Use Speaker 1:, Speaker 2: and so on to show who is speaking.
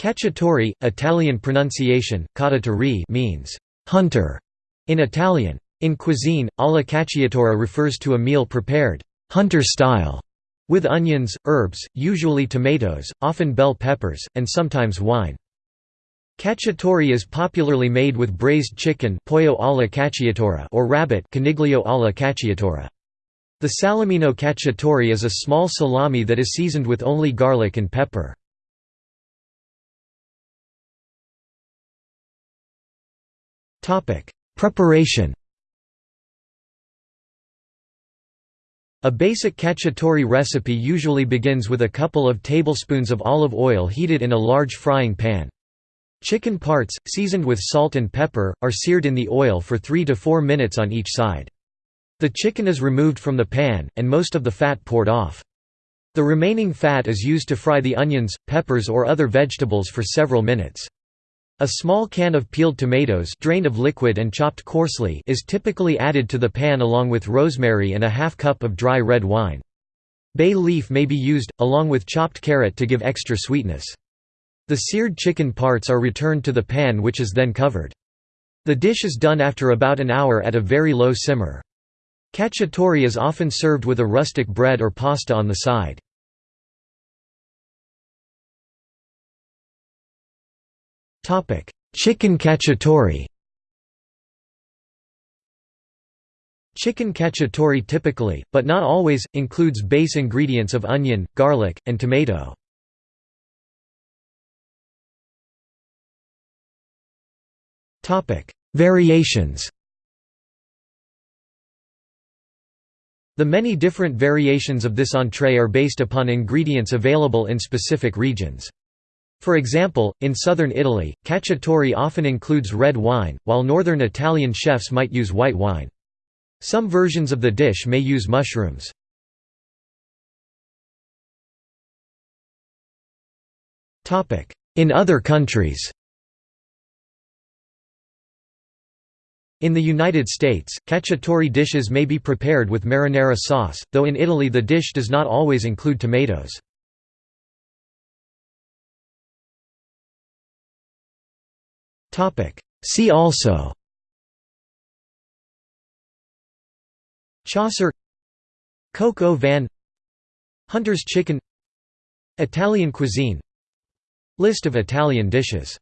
Speaker 1: Cacciatore, Italian pronunciation, cacciatore means hunter in Italian. In cuisine, alla cacciatora refers to a meal prepared hunter style with onions, herbs, usually tomatoes, often bell peppers, and sometimes wine. Cacciatore is popularly made with braised chicken pollo alla cacciatora or rabbit coniglio alla cacciatora. The salamino cacciatore is a small salami that is seasoned with only garlic and pepper. Preparation A basic cacciatore recipe usually begins with a couple of tablespoons of olive oil heated in a large frying pan. Chicken parts, seasoned with salt and pepper, are seared in the oil for 3 to 4 minutes on each side. The chicken is removed from the pan, and most of the fat poured off. The remaining fat is used to fry the onions, peppers or other vegetables for several minutes. A small can of peeled tomatoes drained of liquid and chopped coarsely is typically added to the pan along with rosemary and a half cup of dry red wine. Bay leaf may be used, along with chopped carrot to give extra sweetness. The seared chicken parts are returned to the pan which is then covered. The dish is done after about an hour at a very low simmer. Cacciatore is often served with a rustic bread or pasta on the side. Chicken cacciatore Chicken cacciatore typically, but not always, includes base ingredients of onion, garlic, and tomato. Variations The many different variations of this entree are based upon ingredients available in specific regions. For example, in southern Italy, cacciatore often includes red wine, while northern Italian chefs might use white wine. Some versions of the dish may use mushrooms. In other countries In the United States, cacciatore dishes may be prepared with marinara sauce, though in Italy the dish does not always include tomatoes. See also. Chasseur Coco van Hunter's chicken Italian cuisine List of Italian dishes